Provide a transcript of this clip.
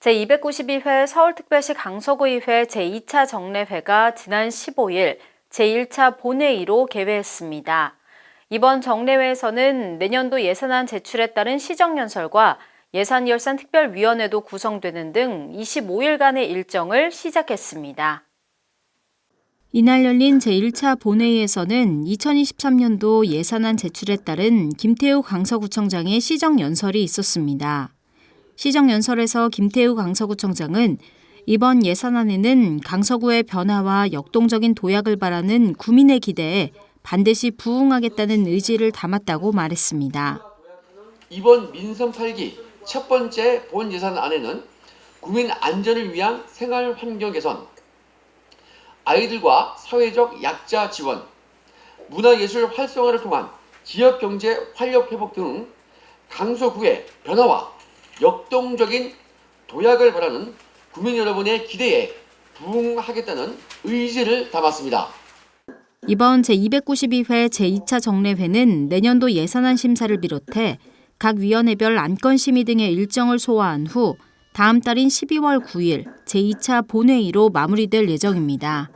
제292회 서울특별시 강서구의회 제2차 정례회가 지난 15일 제1차 본회의로 개회했습니다. 이번 정례회에서는 내년도 예산안 제출에 따른 시정연설과 예산결산 특별위원회도 구성되는 등 25일간의 일정을 시작했습니다. 이날 열린 제1차 본회의에서는 2023년도 예산안 제출에 따른 김태우 강서구청장의 시정연설이 있었습니다. 시정연설에서 김태우 강서구청장은 이번 예산안에는 강서구의 변화와 역동적인 도약을 바라는 구민의 기대에 반드시 부응하겠다는 의지를 담았다고 말했습니다. 이번 민선 8기 첫 번째 본 예산안에는 국민 안전을 위한 생활 환경 개선, 아이들과 사회적 약자 지원, 문화예술 활성화를 통한 지역 경제 활력 회복 등 강서구의 변화와 역동적인 도약을 바라는 국민 여러분의 기대에 부응하겠다는 의지를 담았습니다. 이번 제292회 제2차 정례회는 내년도 예산안 심사를 비롯해 각 위원회별 안건 심의 등의 일정을 소화한 후 다음 달인 12월 9일 제2차 본회의로 마무리될 예정입니다.